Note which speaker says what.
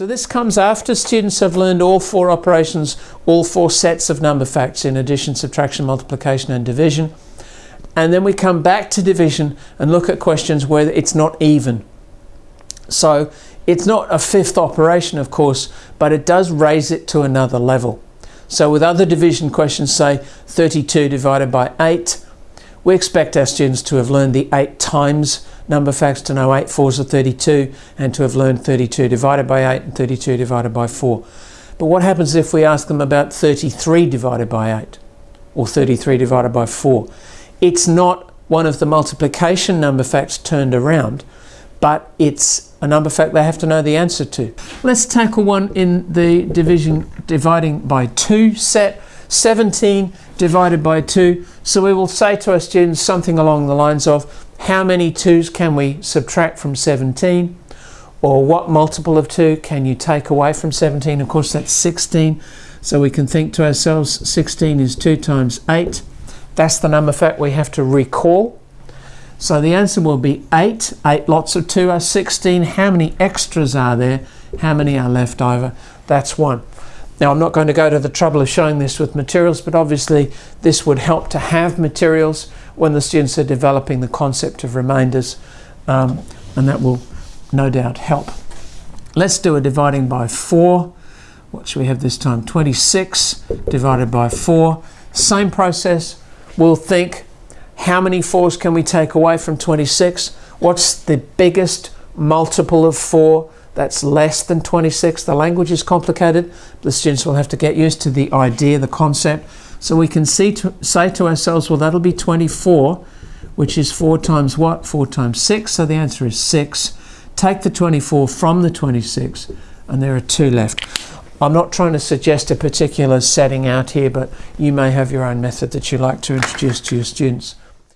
Speaker 1: So this comes after students have learned all four operations, all four sets of number facts in addition, subtraction, multiplication and division. And then we come back to division and look at questions where it's not even. So it's not a fifth operation, of course, but it does raise it to another level. So with other division questions, say 32 divided by 8, we expect our students to have learned the 8 times number facts to know 8 fours are 32 and to have learned 32 divided by 8 and 32 divided by 4. But what happens if we ask them about 33 divided by 8 or 33 divided by 4? It's not one of the multiplication number facts turned around, but it's a number fact they have to know the answer to. Let's tackle one in the division dividing by 2 set. 17 divided by 2. So we will say to our students something along the lines of how many 2's can we subtract from 17? Or what multiple of 2 can you take away from 17? Of course that's 16. So we can think to ourselves 16 is 2 times 8. That's the number fact we have to recall. So the answer will be 8. 8 lots of 2 are 16. How many extras are there? How many are left over? That's 1. Now I'm not going to go to the trouble of showing this with materials, but obviously this would help to have materials when the students are developing the concept of remainders, um, and that will no doubt help. Let's do a dividing by 4. What should we have this time? 26 divided by 4. Same process. We'll think, how many 4's can we take away from 26? What's the biggest multiple of 4? That's less than 26. The language is complicated. The students will have to get used to the idea, the concept. So we can see to, say to ourselves, well, that'll be 24, which is 4 times what? 4 times 6. So the answer is 6. Take the 24 from the 26, and there are 2 left. I'm not trying to suggest a particular setting out here, but you may have your own method that you like to introduce to your students.